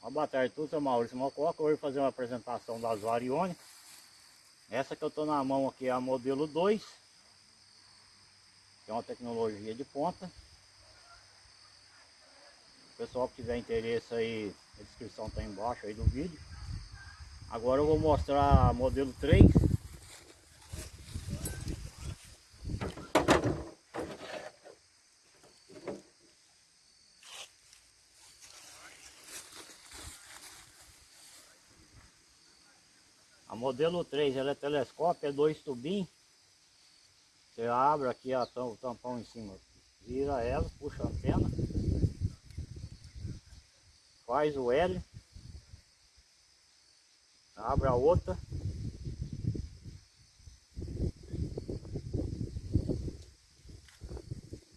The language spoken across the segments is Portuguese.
Uma boa tarde a todos, eu Maurício Mococa. Hoje fazer uma apresentação das variônicas. Essa que eu estou na mão aqui é a modelo 2. Que é uma tecnologia de ponta. O pessoal que tiver interesse aí, a descrição está embaixo aí do vídeo. Agora eu vou mostrar a modelo 3. Modelo 3 ela é telescópio, é dois tubinhos. Você abre aqui a, o tampão em cima, vira ela, puxa a antena, faz o L, abre a outra,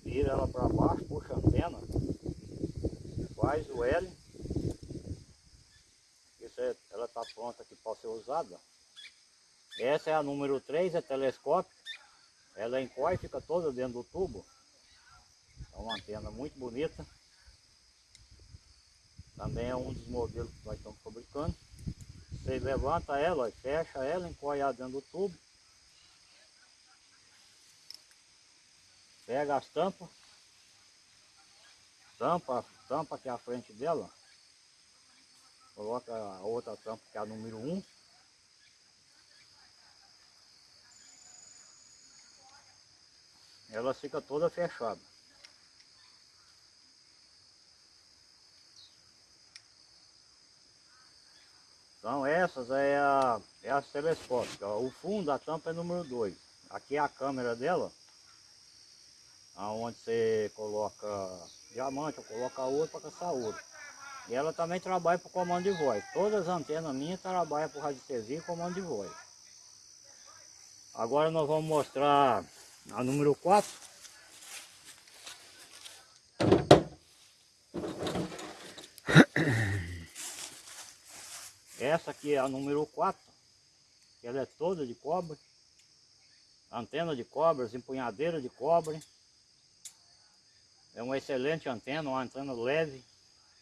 vira ela para baixo, puxa a antena, faz o L, é, ela está pronta aqui para ser usada. Essa é a número 3, é telescópio. Ela é fica toda dentro do tubo. É uma antena muito bonita. Também é um dos modelos que nós estamos fabricando. Você levanta ela, fecha ela, encolhe ela dentro do tubo. Pega as tampas. Tampa, tampa aqui à frente dela. Coloca a outra tampa que é a número 1. Ela fica toda fechada. Então essas é a, é a telescópica. O fundo da tampa é número 2. Aqui é a câmera dela. Onde você coloca diamante, ou coloca ouro para caçar ouro. E ela também trabalha para comando de voz. Todas as antenas minhas trabalham para radiestesia e comando de voz. Agora nós vamos mostrar a número 4. Essa aqui é a número 4. Ela é toda de cobre. Antena de cobre, empunhadeira de cobre. É uma excelente antena, uma antena leve.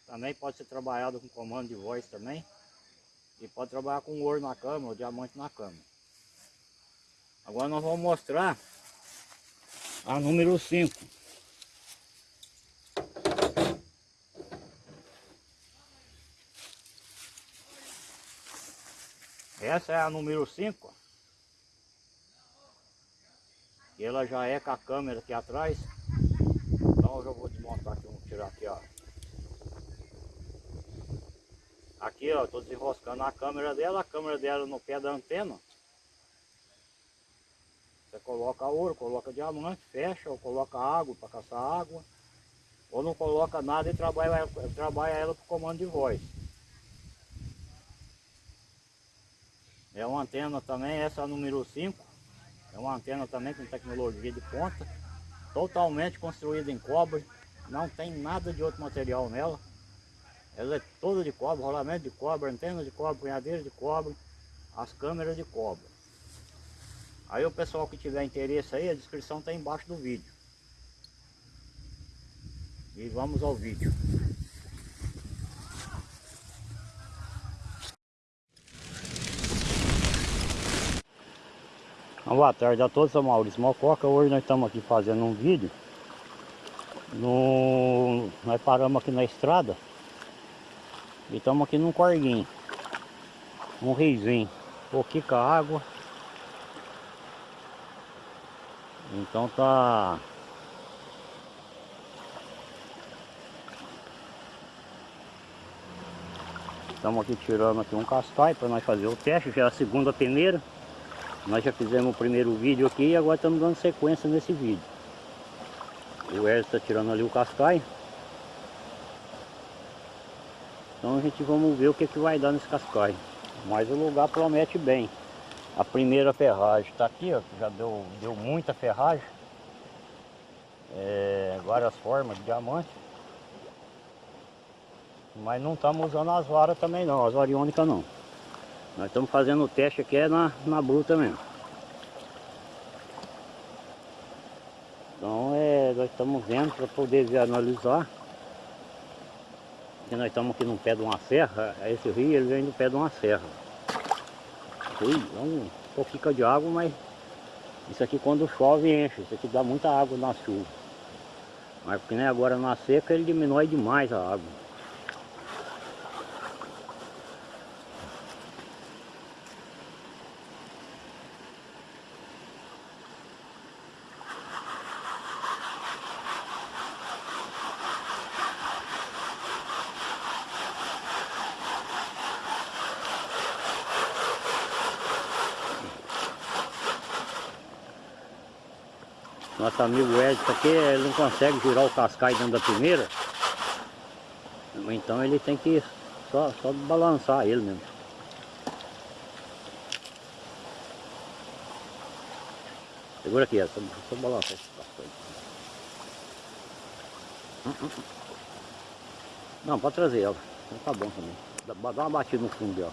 Também pode ser trabalhada com comando de voz também. E pode trabalhar com ouro na câmera, ou diamante na câmera. Agora nós vamos mostrar a número 5. Essa é a número 5. E ela já é com a câmera aqui atrás. Então eu já vou desmontar aqui, vou tirar aqui, ó. Aqui, ó, tô desenroscando a câmera dela, a câmera dela no pé da antena. Você coloca ouro, coloca diamante, fecha, ou coloca água para caçar água. Ou não coloca nada e trabalha, trabalha ela por comando de voz. É uma antena também, essa é número 5. É uma antena também com tecnologia de ponta. Totalmente construída em cobre. Não tem nada de outro material nela. Ela é toda de cobre, rolamento de cobre, antena de cobre, punhadeira de cobre, as câmeras de cobre. Aí o pessoal que tiver interesse aí, a descrição está embaixo do vídeo. E vamos ao vídeo. Boa tarde a todos, sou Maurício Mococa. Hoje nós estamos aqui fazendo um vídeo. No... Nós paramos aqui na estrada. E estamos aqui num corguinho. Um riozinho. pouquinho com água. Então tá... Estamos aqui tirando aqui um cascai para nós fazer o teste, já é a segunda peneira. Nós já fizemos o primeiro vídeo aqui e agora estamos dando sequência nesse vídeo. O Hélio está tirando ali o cascai. Então a gente vamos ver o que, que vai dar nesse cascai. Mas o lugar promete bem. A primeira ferragem está aqui, ó, já deu, deu muita ferragem. É, várias formas de diamante. Mas não estamos usando as varas também não, as variônicas não. Nós estamos fazendo o teste aqui é na, na bruta mesmo. Então é, nós estamos vendo para poder analisar. Porque nós estamos aqui no pé de uma serra, esse rio ele vem do pé de uma serra. Ui, é um pouquinho de água, mas isso aqui quando chove enche, isso aqui dá muita água na chuva. Mas porque nem agora na seca ele diminui demais a água. Nosso amigo Edson aqui, ele não consegue girar o cascai dentro da primeira. Então ele tem que só, só balançar ele mesmo. Segura aqui, só, só balançar esse cascai. Hum, hum, hum. Não, pode trazer ela. Então tá bom também. Dá uma batida no fundo dela.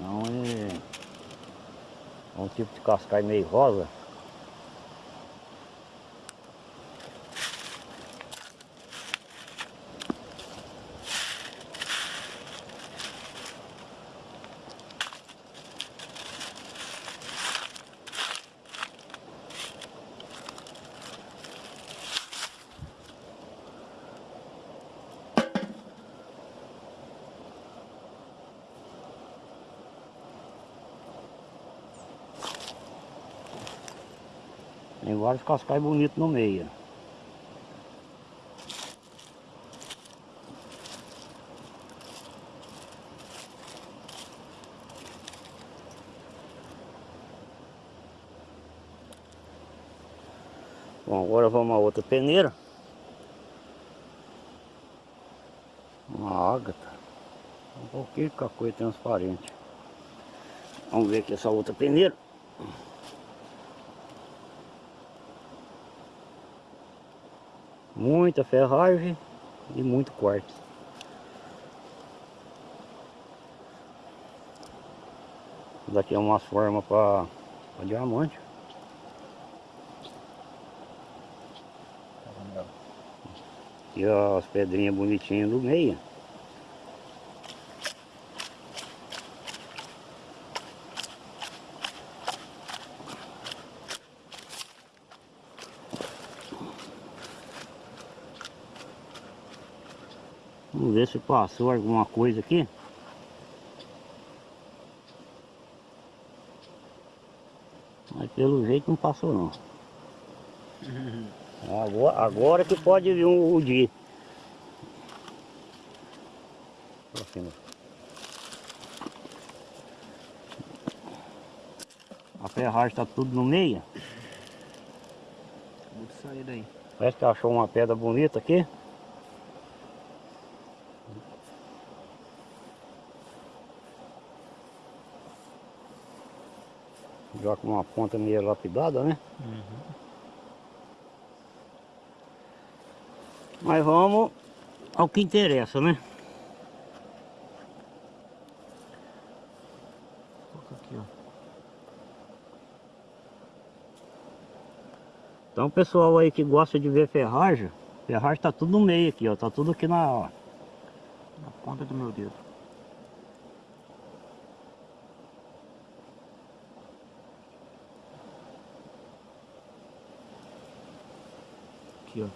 Não é é um tipo de cascai meio rosa. Tem vários cascais bonitos no meio. Bom, agora vamos a outra peneira. Uma ágata. Um pouquinho de cacoia transparente. Vamos ver aqui essa outra peneira. Muita ferragem e muito quartzo. Daqui é uma forma para diamante. E as pedrinhas bonitinhas do meio. Ver se passou alguma coisa aqui. Mas pelo jeito não passou não. Agora, agora que pode vir um, o dia. A ferragem está tudo no meio. Parece que achou uma pedra bonita aqui. Já com uma ponta meio lapidada, né? Mas vamos ao que interessa, né? Ó. Então pessoal aí que gosta de ver ferragem, ferragem tá tudo no meio aqui, ó. Tá tudo aqui na, Na ponta do meu dedo. Aqui, ó.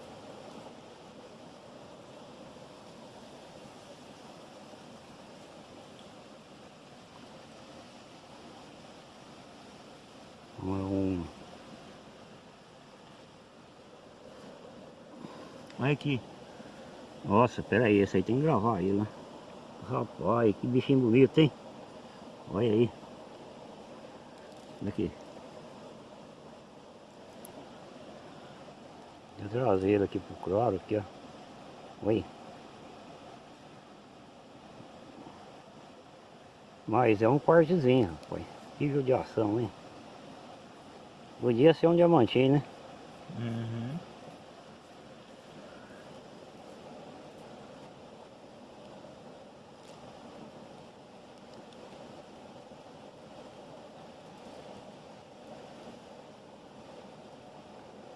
Olha aqui. Nossa, pera aí, esse aí tem que gravar aí, né? Rapaz, que bichinho bonito, hein? Olha aí. Olha do traseiro aqui pro claro aqui, ó. Oi. Mas é um cortezinho, rapaz. Que judiação, hein? Podia ser um diamantinho, né? Uhum.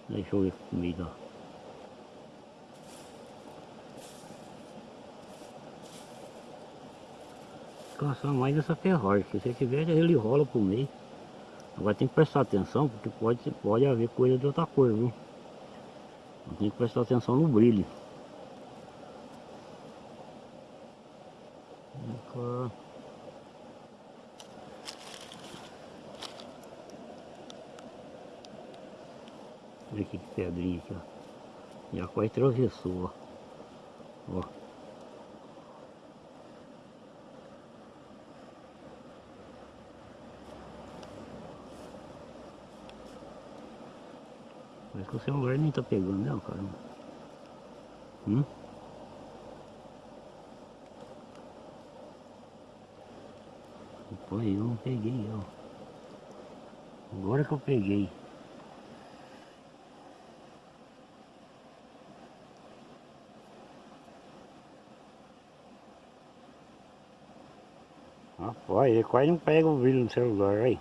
Deixa eu ver comida. Caçar mais essa ferragem, se você tiver ele rola pro meio. Agora tem que prestar atenção, porque pode, pode haver coisa de outra cor, viu? Tem que prestar atenção no brilho. Olha aqui que pedrinha aqui, ó. Já quase atravessou, ó. Ó. que o celular nem tá pegando, né, cara? Hum? Pô, eu não peguei, ó. Agora que eu peguei. Rapaz, ele quase não pega o vídeo no celular aí.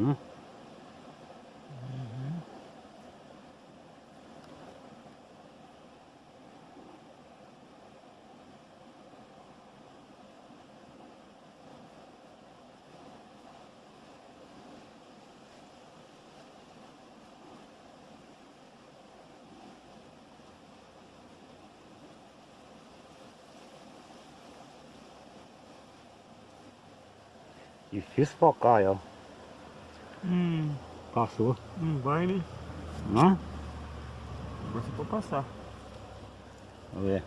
Hum? Difícil focar, ó. Hum, Passou. não vai, né? Hã? Agora você pode passar. Vamos ver.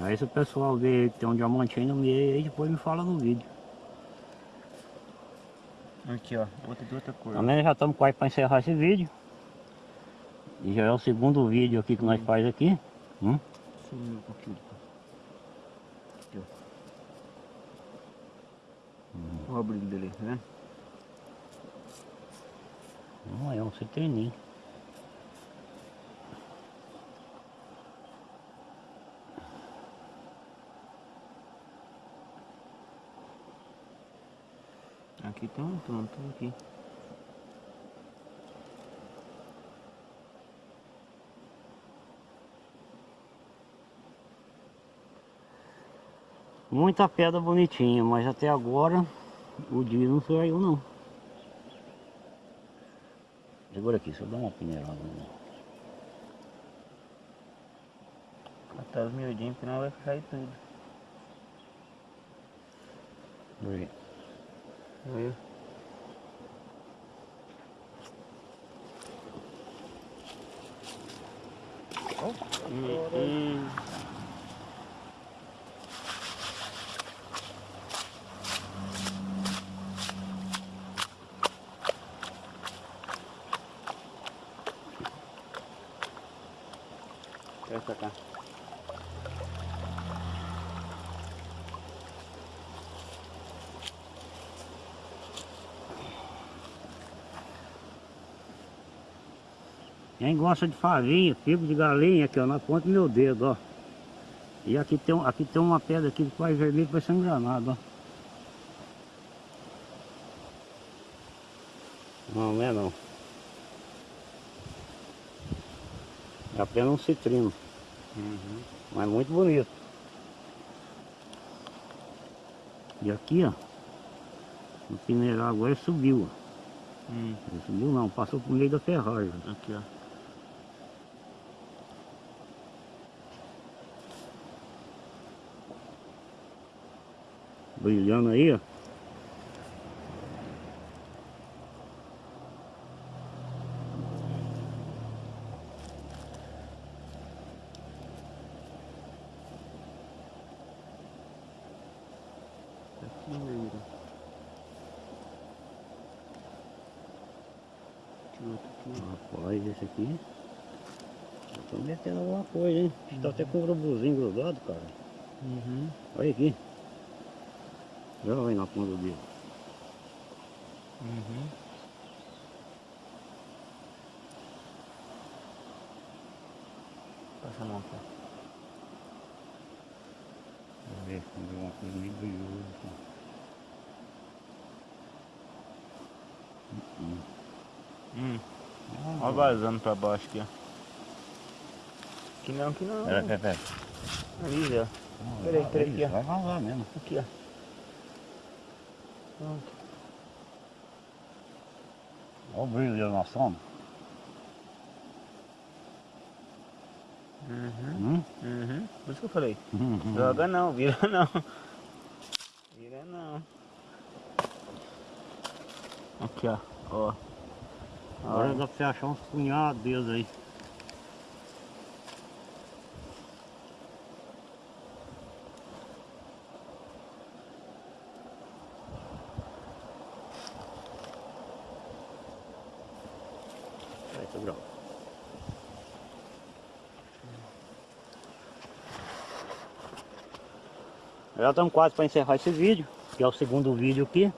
Aí se o pessoal ver que tem um diamante aí no meio, aí depois me fala no vídeo. Aqui, ó. Outra de outra cor. Também já estamos quase para encerrar esse vídeo. E já é o segundo vídeo aqui que nós faz aqui. Hum? Sumiu um pouquinho. Aqui, ó. Olha o brilho dele, né? Não é um citrininho. Aqui tem um tanto aqui. Muita pedra bonitinha, mas até agora o dia não saiu não. Segura aqui, só dá uma peneirada. né? Catar os miudinhos, senão vai cair tudo. Aí. Aí. Hum, hum. Essa cá. Quem gosta de farinha, figo de galinha aqui ó, na ponta do meu dedo, ó. E aqui tem, aqui tem uma pedra aqui quase vermelha, parece um granado, ó. Não, não é não. É apenas um citrino, Uhum. mas muito bonito. E aqui, ó, no mineral agora subiu. Hum. Ele subiu não, passou por meio da ferragem. Aqui, ó. Brilhando aí, ó. Aqui no meio. Aqui outro aqui. Rapaz, esse aqui. Eu tô metendo alguma coisa, hein? Tá até com o urubuzinho grudado, cara. Uhum. Olha aqui. Já vai na ponta dele. Uhum. Passa a mão aqui. Vamos ver. Meio brilhoso. Hum. Ah, Ó vazando pra baixo aqui, ó. Que não, que não. Pera, pera, pera. Ali. Não, Peraí, peraí aqui, ó. Vai vazar mesmo. Aqui, ó. Pronto. Olha o brilho na sombra. Uhum, Hum? uhum. Por isso que eu falei. Uhum. Joga não, vira não. Vira não. Aqui, ó. Ó. Agora dá pra você achar uns punhados deles aí. Aí, tá. Já estamos quase para encerrar esse vídeo, que é o segundo vídeo aqui.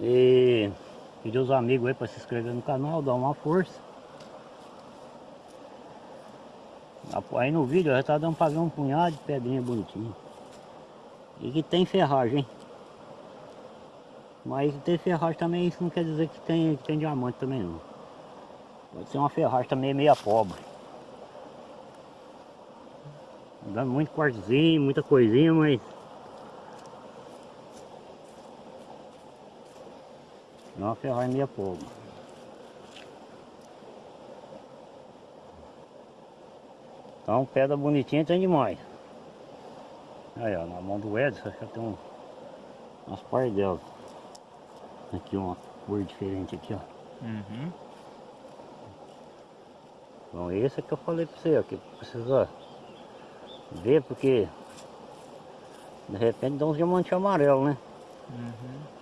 E pedir os amigos aí para se inscrever no canal, dar uma força. Aí no vídeo já tá dando pra ver um punhado de pedrinha bonitinha. E que tem ferragem? Mas tem ferragem também, isso não quer dizer que tem, que tem diamante também não. Pode ser uma ferragem também meia pobre. Dando muito quartzinho, muita coisinha, mas É uma ferragem meia pobre. Então pedra bonitinha tem demais. Aí ó, na mão do Edson já tem um, umas partes dela. Aqui uma cor diferente aqui ó. Uhum. Então esse é que eu falei pra você, ó, que precisa ver porque de repente dá uns diamantes amarelos, né? Uhum.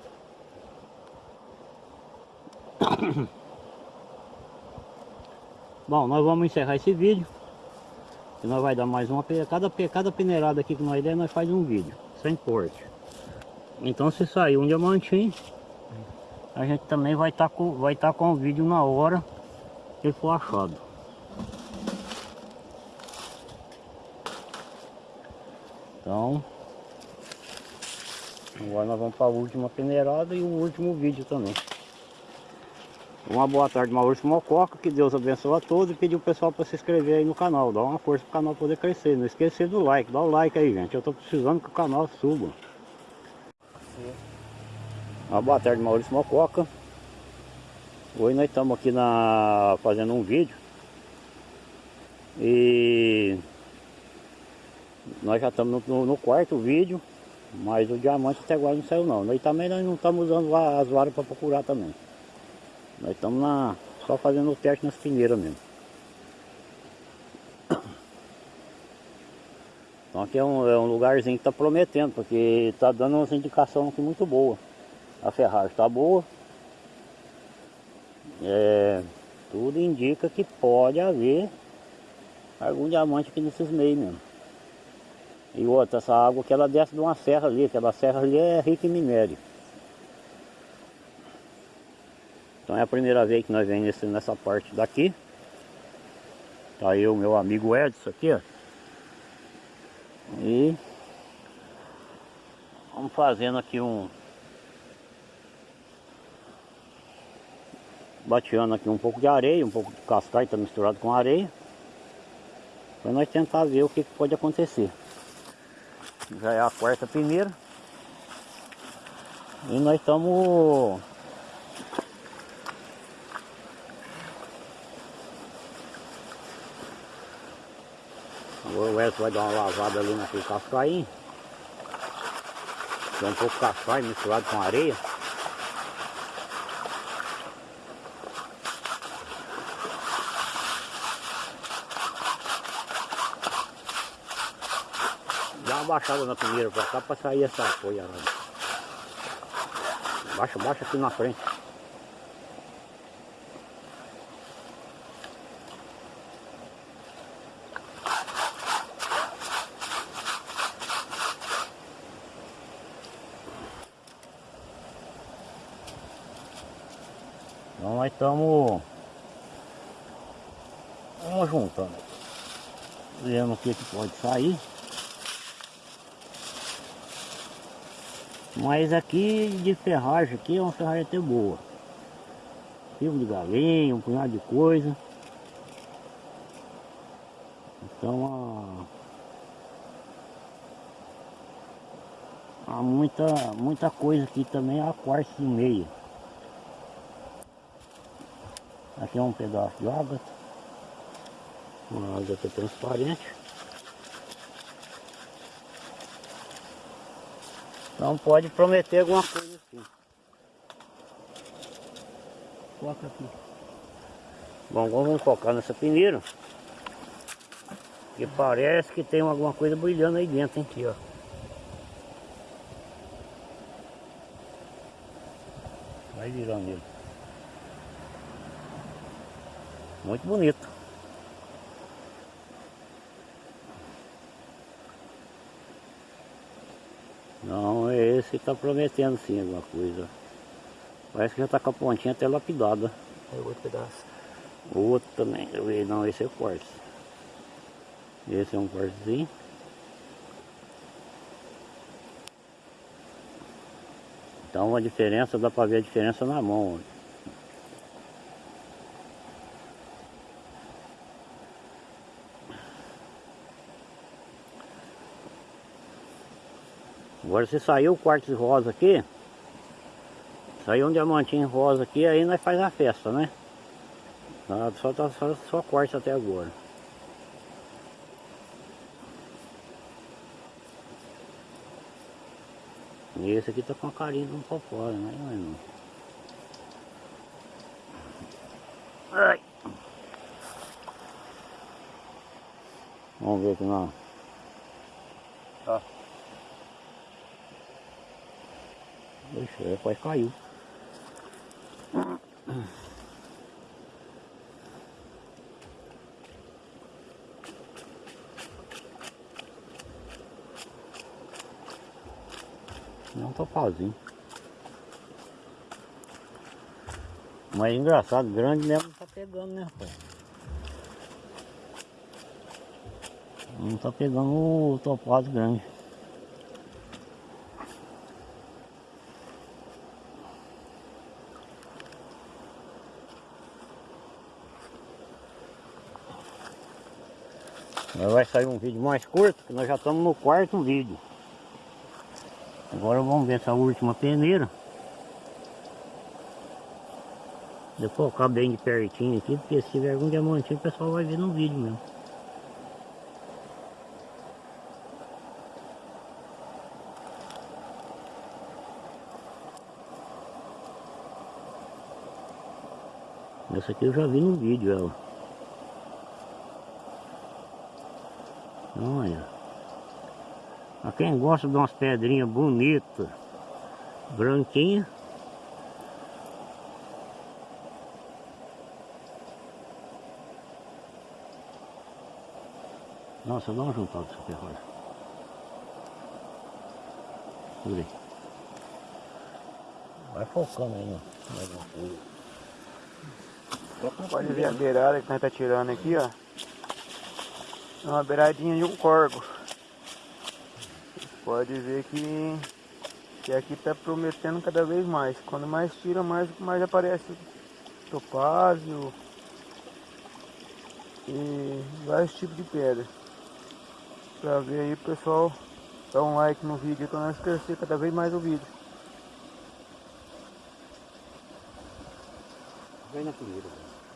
Bom, nós vamos encerrar esse vídeo. E nós vai dar mais uma cada, cada peneirada aqui que nós der, nós faz um vídeo, sem corte. Então se sair um diamantinho, a gente também vai estar com vai tá com o vídeo na hora que ele for achado. Então, agora nós vamos para a última peneirada e o último vídeo também. Uma boa tarde, Maurício Mococa, que Deus abençoe a todos e pedir o pessoal para se inscrever aí no canal, dar uma força para o canal poder crescer. Não esquecer do like, dá o like aí, gente. Eu estou precisando que o canal suba. Uma boa tarde, Maurício Mococa. Hoje nós estamos aqui na fazendo um vídeo e nós já estamos no, no quarto vídeo, mas o diamante até agora não saiu não. Nós também nós não estamos usando as varas para procurar também. Nós estamos na, só fazendo o teste nas peneiras mesmo. Então aqui é um, é um lugarzinho que está prometendo, porque está dando uma indicação aqui muito boa. A ferragem está boa. É, tudo indica que pode haver algum diamante aqui nesses meios mesmo. E outra, essa água que ela desce de uma serra ali, aquela serra ali é rica em minério. Então é a primeira vez que nós vemos nesse, nessa parte daqui. Tá eu, meu amigo Edson aqui, ó. E vamos fazendo aqui um bateando aqui um pouco de areia, um pouco de cascalho tá misturado com areia. Para nós tentar ver o que, que pode acontecer. Já é a quarta peneira. E nós estamos O Edson vai dar uma lavada ali naquele cascainho. Tem um pouco de cascaio misturado com areia. Dá uma baixada na primeira pra cá pra sair essa folha. Baixa, baixa aqui na frente. Estamos vamos juntando. vendo o que, que pode sair. Mas aqui de ferragem aqui é uma ferragem até boa. Fio de galinha, um punhado de coisa. Então há, há muita, muita coisa aqui também, há quartzo de meia. Aqui é um pedaço de água. Uma água transparente. Então pode prometer alguma coisa assim. Foca aqui. Bom, agora vamos focar nessa peneira. Que parece que tem alguma coisa brilhando aí dentro, hein? Aqui, ó. Vai virando ele. Muito bonito. Não, é esse que está prometendo sim alguma coisa. Parece que já está com a pontinha até lapidada. É outro pedaço. Outro também, eu vi, não, esse é quartzo. Esse é um quartzozinho. Então a diferença, dá para ver a diferença na mão. Agora se saiu o quartzo rosa aqui, saiu um diamantinho rosa aqui, aí nós faz a festa, né? Tá, Só, tá, só, só quartzo até agora. E esse aqui tá com a carinha de um fora, né? Mas não. Ai. Vamos ver aqui não. Ó. Eu quase caiu. Não tô sozinho. Mas engraçado, grande mesmo não tá pegando, né, rapaz? Não tá pegando o topado grande. Agora vai sair um vídeo mais curto, que nós já estamos no quarto vídeo. Agora vamos ver essa última peneira. Depois eu colocar bem de pertinho aqui, porque se tiver algum diamantinho o pessoal vai ver no vídeo mesmo. Essa aqui eu já vi no vídeo ela. Olha. A quem gosta de umas pedrinhas bonitas, branquinhas. Nossa, dá uma juntada ferragem. Por aí. Vai focando aí. Toca Pode ver a beirada que nós tá tirando aqui, ó. Uma beiradinha de um corgo. Pode ver que, que aqui tá prometendo cada vez mais. Quando mais tira, mais, mais aparece topázio e vários tipos de pedra. Pra ver aí, pessoal, dá um like no vídeo para nós crescer cada vez mais o vídeo. Vem na primeira.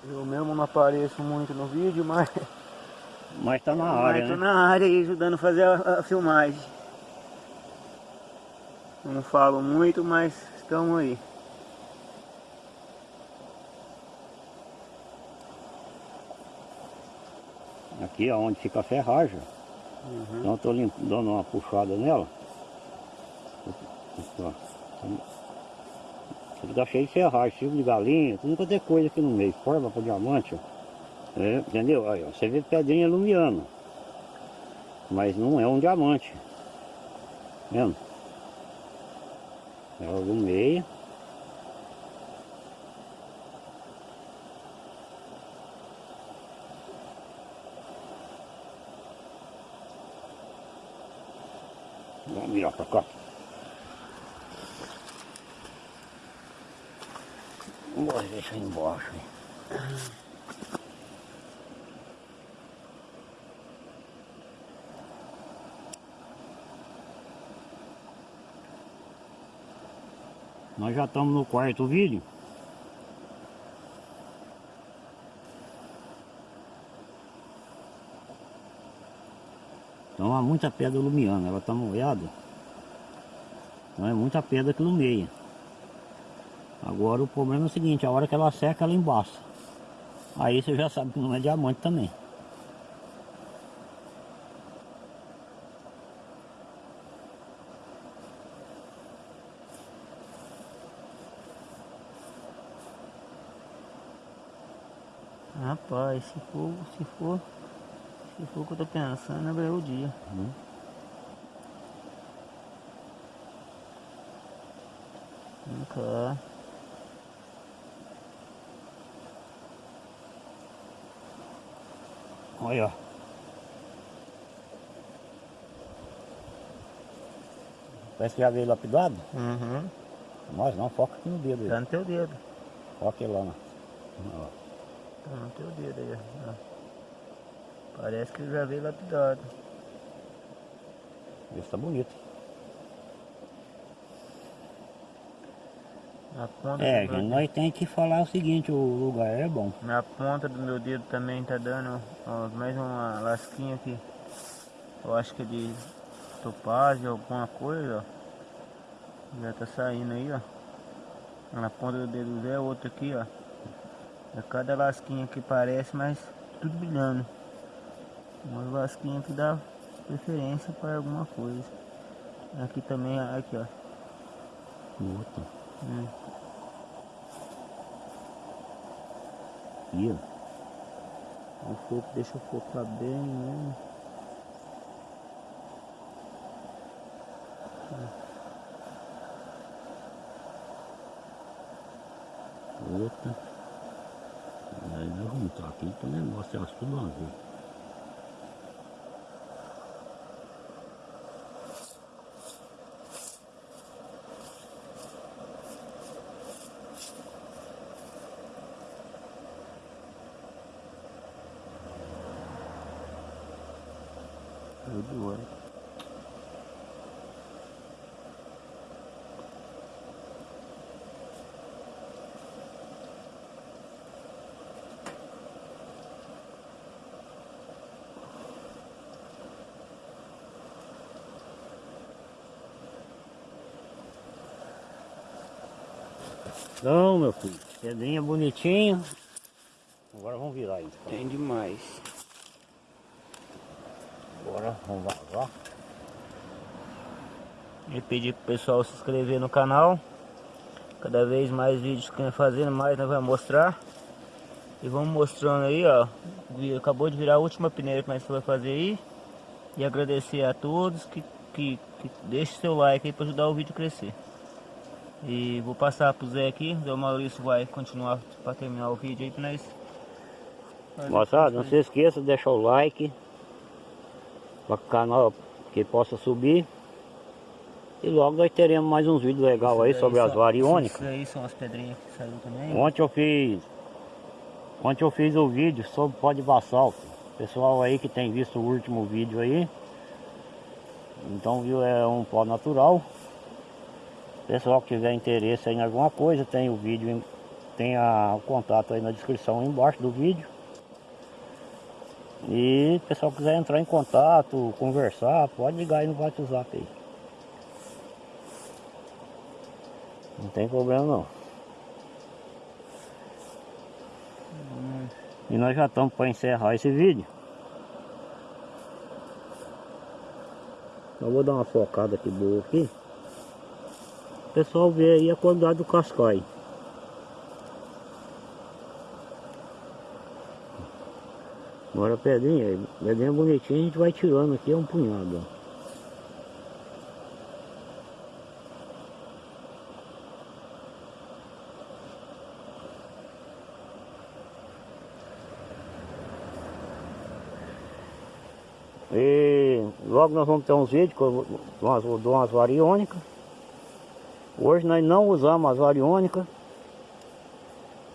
Eu mesmo não apareço muito no vídeo, mas Mas tá na área, Mas tô né? na área aí ajudando a fazer a, a filmagem. Não falo muito, mas estamos aí. Aqui é onde fica a ferragem. Então eu tô lim- dando uma puxada nela. Ele tá cheio de ferragem, fio de galinha, tudo quanto é coisa aqui no meio. Forma para diamante, ó. É, entendeu? Aí, ó, você vê pedrinha é lumiando. Mas não é um diamante. Vendo? É Ela alumeia. Vamos virar para cá. Vamos deixar embaixo. Hein? Ah. Nós já estamos no quarto vídeo. Então há muita pedra lumiando, ela está molhada. Então é muita pedra que lumeia. Agora o problema é o seguinte, a hora que ela seca ela embaça. Aí você já sabe que não é diamante também. Rapaz, se for, se for, se for o que eu tô pensando, é o dia. Hum. Nunca. Olha. ó. Parece que já veio lapidado. Uhum. Nós não, foca aqui no dedo Tá no teu dedo. Foca lá. Ó. Ó. Tá no teu dedo aí, ó. Parece que ele já veio lapidado. Esse tá bonito. Na ponta É, gente, nós tem que falar o seguinte, o lugar é bom. Na ponta do meu dedo também tá dando ó, mais uma lasquinha aqui. Eu acho que é de topázio, alguma coisa, ó. Já tá saindo aí, ó. Na ponta do dedo Zé, outro aqui, ó. É cada lasquinha que parece, mas tudo brilhando. Uma lasquinha que dá preferência para alguma coisa. Aqui também, aqui, ó. Outra. Hum. Aqui, ó. O foco deixa o focar bem, né? Outra. Vamos estar aqui, então o negócio é tudo azul. Tudo Então, meu filho, pedrinha bonitinha. Agora vamos virar aí. então. Tem demais. Agora vamos vazar. E pedir pro pessoal se inscrever no canal. Cada vez mais vídeos que nós fazendo, mais nós vamos mostrar. E vamos mostrando aí, ó. Acabou de virar a última peneira que nós vai fazer aí. E agradecer a todos que, que, que deixe seu like aí para ajudar o vídeo a crescer. E vou passar pro Zé aqui, o Maurício vai continuar para terminar o vídeo aí pra nós. Moçada, não se esqueça de deixar o like. Para que o canal que possa subir. E logo nós teremos mais uns vídeos legais aí sobre as variônicas. Isso aí são as pedrinhas que saíram também. Ontem eu fiz. Ontem eu fiz o vídeo sobre pó de basalto. Pessoal aí que tem visto o último vídeo aí. Então viu, é um pó natural. Pessoal que tiver interesse em alguma coisa, tem o vídeo, em- tem a, o contato aí na descrição embaixo do vídeo. E pessoal quiser entrar em contato, conversar, pode ligar aí no WhatsApp aí. Não tem problema não. E nós já estamos para encerrar esse vídeo. Eu vou dar uma focada aqui boa aqui. Pessoal vê aí a qualidade do cascai. Agora a pedrinha, aí, pedrinha bonitinha a gente vai tirando aqui, é um punhado. E Logo nós vamos ter uns vídeos com umas, umas variônicas. Hoje nós não usamos as variônicas.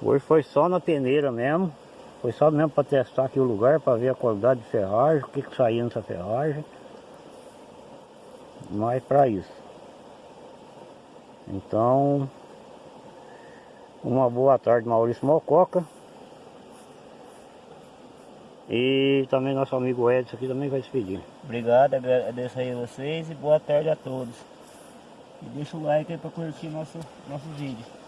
Hoje foi só na peneira mesmo. Foi só mesmo para testar aqui o lugar, para ver a qualidade de ferragem, o que, que saía nessa ferragem. Mas para isso. Então, uma boa tarde Maurício Mococa. E também nosso amigo Edson aqui também vai se pedir. Obrigado, agradeço aí a vocês e boa tarde a todos. E deixa o like aí para curtir nosso, nosso vídeo.